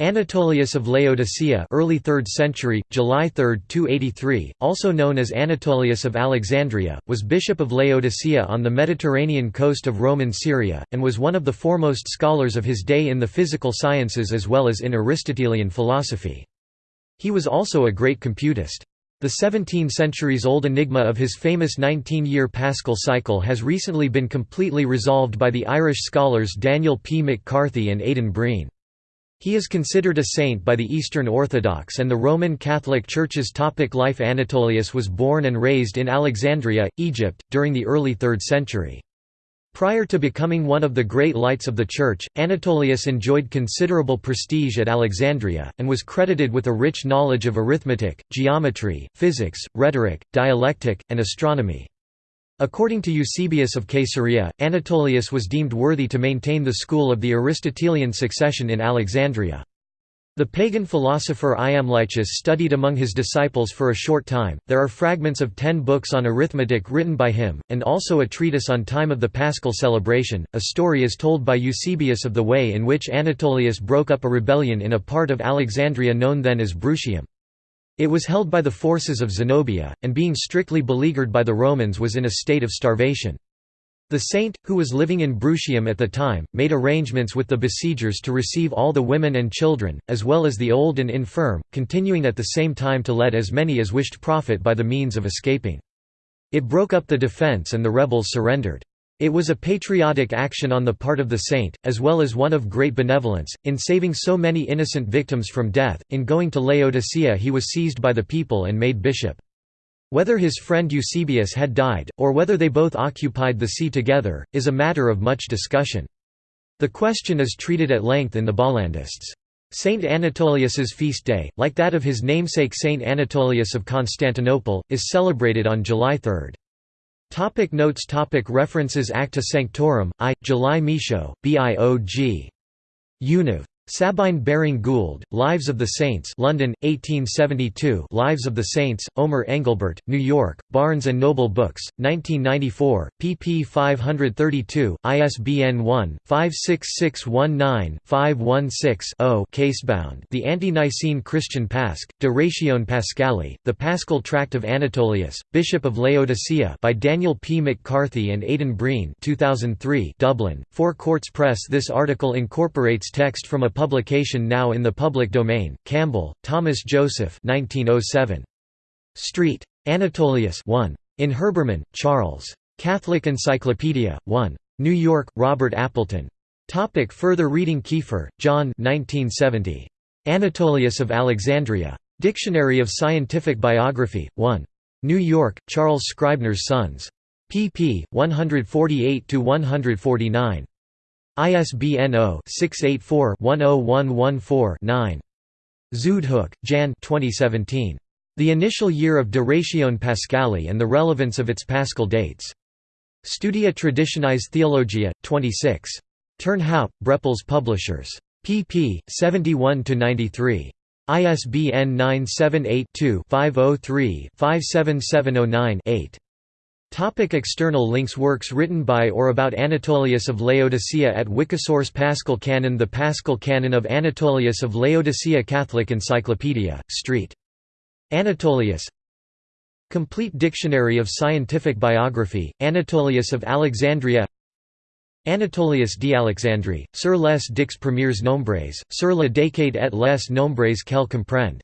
Anatolius of Laodicea early 3rd century, July 3, 283, also known as Anatolius of Alexandria, was bishop of Laodicea on the Mediterranean coast of Roman Syria, and was one of the foremost scholars of his day in the physical sciences as well as in Aristotelian philosophy. He was also a great computist. The 17 centuries-old enigma of his famous 19-year Paschal cycle has recently been completely resolved by the Irish scholars Daniel P. McCarthy and Aidan Breen. He is considered a saint by the Eastern Orthodox and the Roman Catholic Church's topic life Anatolius was born and raised in Alexandria, Egypt, during the early 3rd century. Prior to becoming one of the great lights of the Church, Anatolius enjoyed considerable prestige at Alexandria, and was credited with a rich knowledge of arithmetic, geometry, physics, rhetoric, dialectic, and astronomy. According to Eusebius of Caesarea, Anatolius was deemed worthy to maintain the school of the Aristotelian succession in Alexandria. The pagan philosopher Iamblichus studied among his disciples for a short time. There are fragments of ten books on arithmetic written by him, and also a treatise on time of the Paschal celebration. A story is told by Eusebius of the way in which Anatolius broke up a rebellion in a part of Alexandria known then as Bruchium. It was held by the forces of Zenobia, and being strictly beleaguered by the Romans was in a state of starvation. The saint, who was living in Bruchium at the time, made arrangements with the besiegers to receive all the women and children, as well as the old and infirm, continuing at the same time to let as many as wished profit by the means of escaping. It broke up the defence and the rebels surrendered. It was a patriotic action on the part of the saint, as well as one of great benevolence, in saving so many innocent victims from death. In going to Laodicea, he was seized by the people and made bishop. Whether his friend Eusebius had died, or whether they both occupied the see together, is a matter of much discussion. The question is treated at length in the Bollandists. Saint Anatolius's feast day, like that of his namesake Saint Anatolius of Constantinople, is celebrated on July 3. Topic notes topic References Acta Sanctorum, I, July Michaud, B.I.O.G. Univ. Sabine Baring Gould, Lives of the Saints London, 1872 Lives of the Saints, Omer Engelbert, New York, Barnes & Noble Books, 1994, pp 532, ISBN 1-56619-516-0 casebound The Ante-Nicene Christian Pasch, De Ratione Paschali, The Paschal Tract of Anatolius, Bishop of Laodicea by Daniel P. McCarthy and Aidan Breen 2003 Dublin, Four Courts Press This article incorporates text from a publication now in the public domain. Campbell, Thomas Joseph 1907. Street. Anatolius 1. In Herbermann, Charles. Catholic Encyclopedia, 1. New York, Robert Appleton. Topic further reading Kiefer, John 1970. Anatolius of Alexandria. Dictionary of Scientific Biography, 1. New York, Charles Scribner's Sons. pp. 148–149. ISBN 0-684-10114-9. Zuidhoek, Jan 2017. The Initial Year of De Ratione Paschali and the Relevance of its Paschal Dates. Studia Traditionis Theologia, 26. Turnhout, Brepols Publishers. pp. 71–93. ISBN 978 2 503 57709 8. Topic external links Works written by or about Anatolius of Laodicea at Wikisource Paschal Canon The Paschal Canon of Anatolius of Laodicea Catholic Encyclopedia, St. Anatolius. Complete Dictionary of Scientific Biography, Anatolius of Alexandria. Anatolius d'Alexandrie, sur les dix premiers nombres, sur la décade et les nombres qu'elle comprend